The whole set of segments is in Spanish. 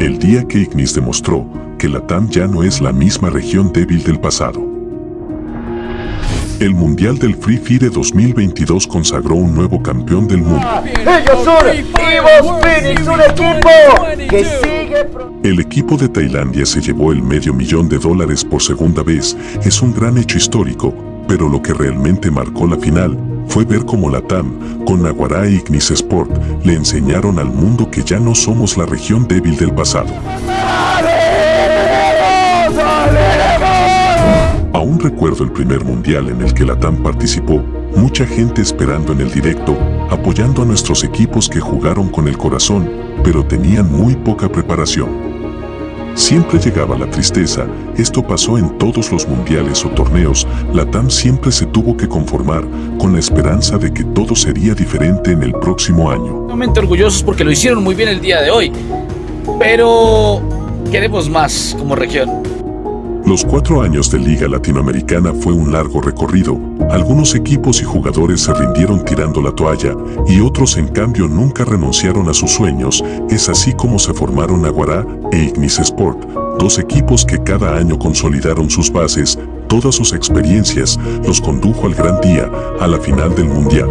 El día que Ignis demostró que la TAM ya no es la misma región débil del pasado. El Mundial del Free Fire 2022 consagró un nuevo campeón del mundo. Ellos son Evo Phoenix, un equipo que sigue... El equipo de Tailandia se llevó el medio millón de dólares por segunda vez. Es un gran hecho histórico, pero lo que realmente marcó la final fue ver cómo la TAM, con Naguará e Ignis Sport, le enseñaron al mundo que ya no somos la región débil del pasado. Aún recuerdo el primer mundial en el que la TAM participó, mucha gente esperando en el directo, apoyando a nuestros equipos que jugaron con el corazón, pero tenían muy poca preparación. Siempre llegaba la tristeza, esto pasó en todos los mundiales o torneos, la TAM siempre se tuvo que conformar con la esperanza de que todo sería diferente en el próximo año. Realmente orgullosos porque lo hicieron muy bien el día de hoy, pero queremos más como región. Los cuatro años de Liga Latinoamericana fue un largo recorrido. Algunos equipos y jugadores se rindieron tirando la toalla y otros en cambio nunca renunciaron a sus sueños. Es así como se formaron Aguará e Ignis Sport, dos equipos que cada año consolidaron sus bases, todas sus experiencias los condujo al gran día, a la final del Mundial.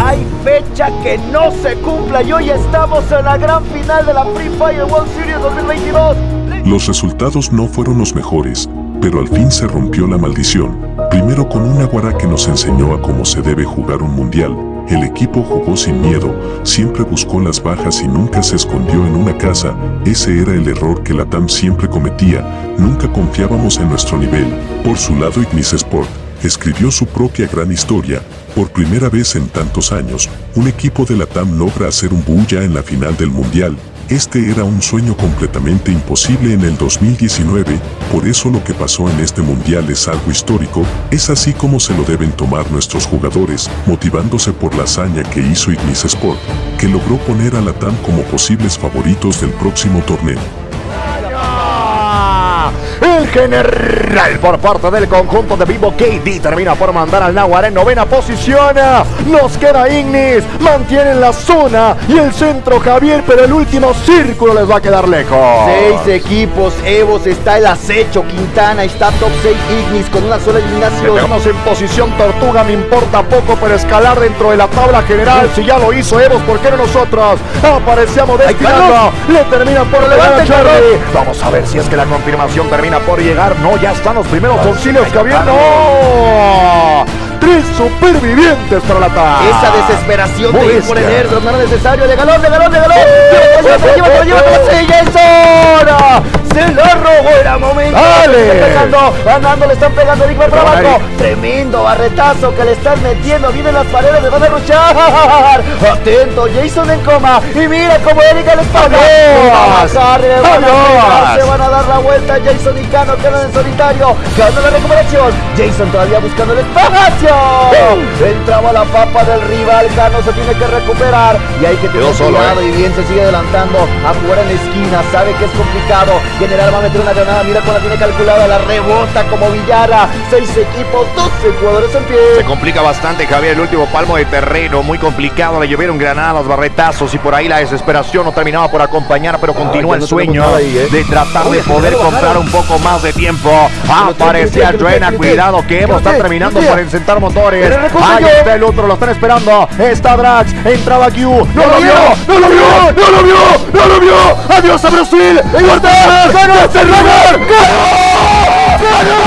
Hay fecha que no se cumpla y hoy estamos en la gran final de la Free Fire World Series 2022. Los resultados no fueron los mejores, pero al fin se rompió la maldición. Primero con un Aguará que nos enseñó a cómo se debe jugar un mundial. El equipo jugó sin miedo, siempre buscó las bajas y nunca se escondió en una casa. Ese era el error que la TAM siempre cometía, nunca confiábamos en nuestro nivel. Por su lado Ignis Sport escribió su propia gran historia. Por primera vez en tantos años, un equipo de la TAM logra hacer un bulla en la final del mundial, este era un sueño completamente imposible en el 2019, por eso lo que pasó en este mundial es algo histórico, es así como se lo deben tomar nuestros jugadores, motivándose por la hazaña que hizo Ignis Sport, que logró poner a la TAM como posibles favoritos del próximo torneo. El general por parte del conjunto de Vivo KD termina por mandar al Nahuara en novena posición. Nos queda Ignis, mantienen la zona y el centro Javier, pero el último círculo les va a quedar lejos. Seis equipos, Evos está el acecho, Quintana está top 6 Ignis con una sola eliminación. Estamos en posición tortuga, me importa poco, pero escalar dentro de la tabla general. Si ya lo hizo Evos, ¿por qué no nosotros? Aparecíamos destinando, le terminan por levantar Charlie. Vamos a ver si es que la confirmación termina por llegar. No, ya están los primeros auxilios, Javier. ¡No! Tres supervivientes para la TAM. Esa desesperación de ir por el. Erdo, no era necesario. De galón, de galón, de galón. ¡Oh! Llévatelo, llévatelo, llévatelo, sí, Jason. Se lo robó, era momento. Dale. Le están pegando, ganando, le están pegando Man para abajo. Tremendo barretazo que le están metiendo. Vienen las paredes, le van a luchar. Atento, Jason en coma. Y mira cómo Erika paga. Adiós. Le van a bajar, le van a Adiós. pegar, Se van a dar la vuelta. Jason y Cano quedan en solitario. Gana la recuperación. Jason todavía buscando el espacio. Entraba la papa del rival. Cano se tiene que recuperar. Y hay que tener cuidado. eh. Y bien se sigue adelantando a jugar en la esquina. Sabe que es complicado. General va a meter una granada. Mira cómo la tiene calculada. La rebota como Villara. Seis equipos, 12 jugadores en pie. Se complica bastante Javier el último palmo de terreno, muy complicado, le llovieron granadas, barretazos y por ahí la desesperación no terminaba por acompañar, pero continúa el sueño ahí, ¿eh? de tratar de poder comprar un poco más de tiempo. Aparecía tiene, tiene, cuidado que Evo está terminando por encentar motores. Ahí está el otro, lo están esperando. Está Drax, entraba Q, no lo vio, ¡No lo vio! ¡No lo vio! ¡No lo vio! ¡Adiós a Brasil! ¡Guardar! ¡Ganó! ¡Ganó!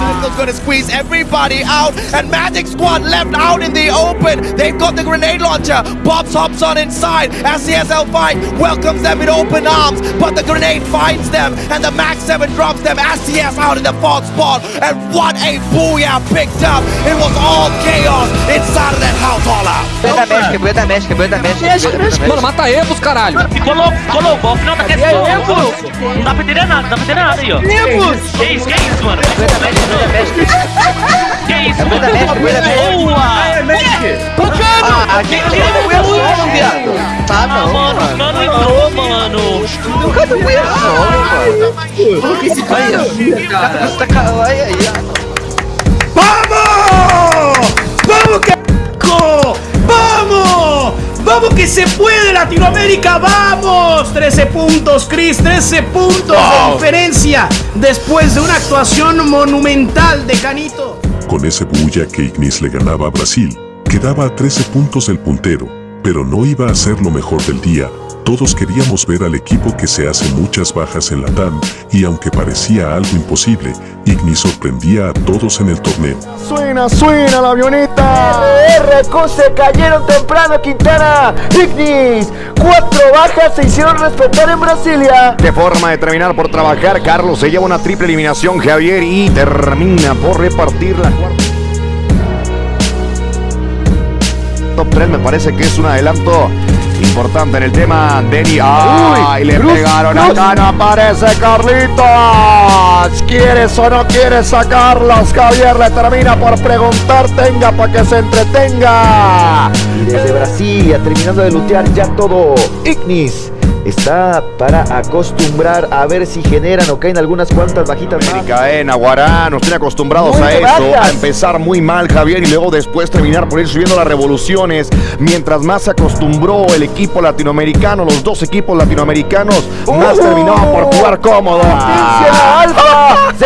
Circle's gonna squeeze everybody out, and Magic Squad left out in the open. They've got the grenade launcher. Bobs hops on inside. SCSL fight welcomes them in open arms, but the grenade finds them, and the Max 7 drops them. SCS out in the fourth spot, and what a booyah picked up! It was all chaos inside of that house all out. Build da México, build México, build México. build da México. Mano, mata Evos, caralho. Colou, colou, o golpe não tá quieto. Não dá pra entender nada, não dá pra entender nada aí, ó. Que isso, que isso, mano? Build México, build México. isso? Mano. Que. Vamos! Vamos que... Vamos que se puede Latinoamérica, vamos. 13 puntos, Chris, 13 puntos de diferencia después de una actuación monumental de Canito. Con ese bulla que Ignis le ganaba a Brasil, quedaba a 13 puntos el puntero, pero no iba a ser lo mejor del día. Todos queríamos ver al equipo que se hace muchas bajas en la TAM y aunque parecía algo imposible, Ignis sorprendía a todos en el torneo. Suena, suena la avioneta. RQ se cayeron temprano, Quintana. Ignis, cuatro bajas se hicieron respetar en Brasilia. De forma de terminar por trabajar, Carlos se lleva una triple eliminación, Javier, y termina por repartir la cuarta. Top 3 me parece que es un adelanto importante en el tema. Denny, ¡ay! le pegaron acá, no aparece Carlitos. ¿Quieres o no quieres sacarlos? Javier le termina por preguntar, tenga para que se entretenga. Y desde Brasilia, terminando de lutear ya todo. Ignis está para acostumbrar a ver si generan o caen algunas cuantas bajitas más. América, eh, Naguará, nos tiene acostumbrados Muy a eso, a empezar muy mal Javier y luego después terminar por ir subiendo las revoluciones. Mientras más se acostumbró el equipo latinoamericano, los dos equipos latinoamericanos, más ¡Uh! terminaban por jugar cómodo. Alfa,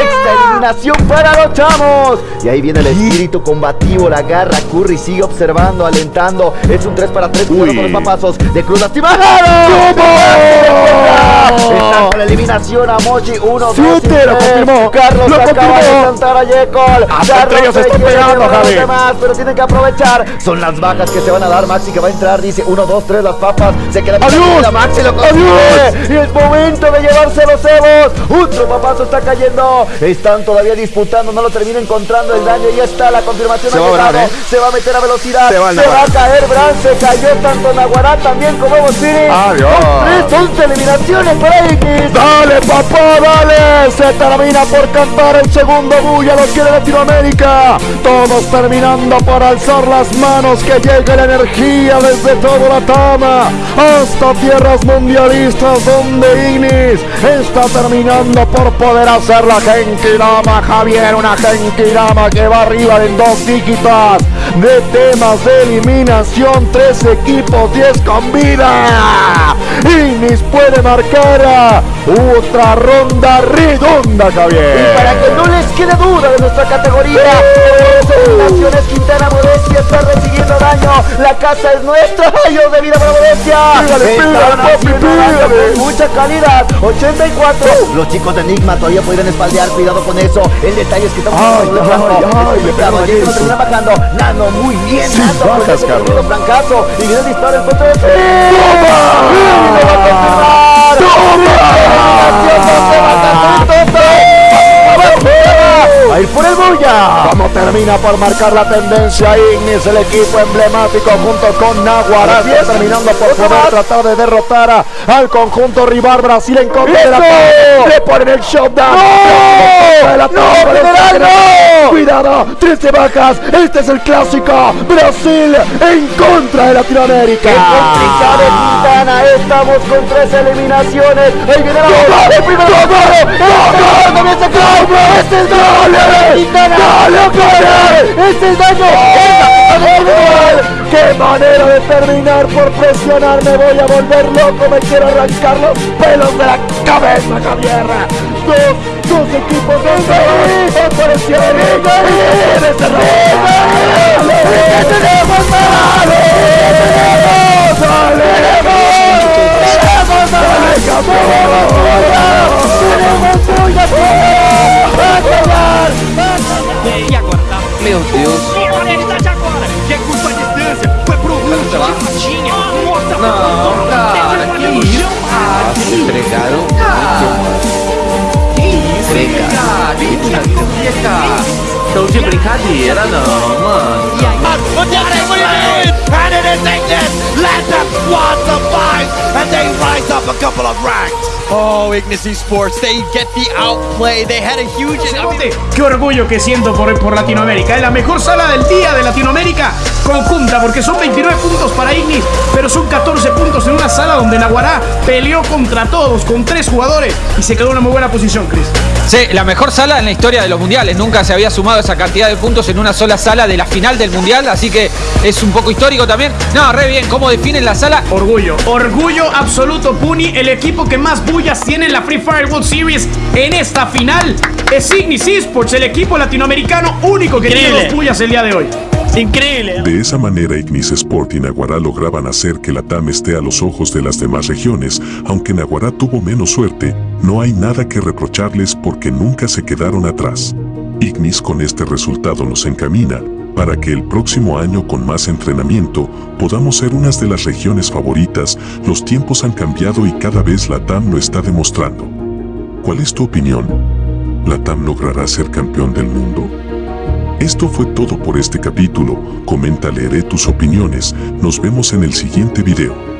eliminación para los chamos. Y ahí viene el espíritu combativo, la garra. Curry sigue observando, alentando. Es un 3 para 3, cuidado Uy. con los papazos de Cruz lastimado. Está con la eliminación a Mochi 1, 2 Siete, lo confirmó, Carlos lo acaba confirmó. de saltar a Yekol. Hasta entre ellos se están pegando, Javi. Más, pero tienen que aprovechar. Son las bajas que se van a dar. Maxi que va a entrar, dice 1, 2, 3, las papas. Se queda ¡Adiós! Maxi lo consigue. ¡Adiós! Y es momento de llevarse los Evos. Otro papazo está cayendo. Están todavía disputando. No lo termina encontrando el daño. Y ya está la confirmación. Se va a ¿eh? Se va a meter a velocidad. Se va a caer Bran. Se cayó tanto Naguará también como Bocini. Adiós. Son tres, 11 eliminaciones para X. Dale, papá, dale. Se termina por cantar el segundo bulla, los quiere Latinoamérica. Todos terminando por alzar las manos, que llegue la energía desde toda la tama hasta tierras mundialistas donde Ignis está terminando por poder hacer la Genkidama, Javier, una Genkidama que va arriba en dos dígitas de temas de eliminación, tres equipos, 10 con vida. Ignis puede marcar a otra ronda redonda, Javier. Y para que no les quede duda de nuestra categoría, las eliminaciones Quintana Modestia está recibiendo daño. La casa es nuestra. De vida para Modestia. Mucha calidad. 84. Los chicos de Enigma todavía podrían espaldear. Cuidado con eso. El detalle es que estamos Ay, bajando. Nano, muy bien. Nano, bajas, Carlos. francazo. Y viene el disparo en contra de lo va a ir por el bulla. Como termina por marcar la tendencia Ignis, el equipo emblemático junto con Naguará terminando por poder tratar de derrotar a- al conjunto rival Brasil en contra de la. Le ponen el shutdown. ¡No! ¡No, Cuidado, 13 bajas. Este es el clásico. Brasil en contra de Latinoamérica. ¡Qué complicado, Quintana! Estamos con tres eliminaciones. Ahí viene la bola. ¡El primero! ¡No, no! ¡No, no! ¡No, ¡Este es! ¡Quintana! ¡Este es daño! ¡Qué manera de terminar por presionar! Me voy a volver loco, me quiero arrancar los pelos de la cabeza, Javier. Dos, dos equipos este ¡Tenemos. ¡Tenemos But what! And it is Ignis! Let them squad survive! And they rise up a couple of ranks! Oh, Ignis Esports, they get the outplay. They had a huge... Qué orgullo que siento por, por Latinoamérica. Es la mejor sala del día de Latinoamérica. Conjunta, porque son 29 puntos para Ignis, pero son 14 puntos en una sala donde Naguará peleó contra todos, con tres jugadores, y se quedó en una muy buena posición, Chris. Sí, la mejor sala en la historia de los mundiales. Nunca se había sumado esa cantidad de puntos en una sola sala de la final del mundial, así que es un poco histórico también. No, re bien, ¿cómo definen la sala? Orgullo, orgullo absoluto, Puni, el equipo que más bullas tiene en la Free Fire World Series en esta final es Ignis Esports, el equipo latinoamericano único que tiene dos bullas el día de hoy. Increíble. De esa manera Ignis Sport y Naguará lograban hacer que la TAM esté a los ojos de las demás regiones, aunque Naguará tuvo menos suerte, no hay nada que reprocharles porque nunca se quedaron atrás. Ignis con este resultado nos encamina para que el próximo año con más entrenamiento podamos ser unas de las regiones favoritas, los tiempos han cambiado y cada vez la TAM lo está demostrando. ¿Cuál es tu opinión? ¿La TAM logrará ser campeón del mundo? Esto fue todo por este capítulo. Comenta, leeré tus opiniones. Nos vemos en el siguiente video.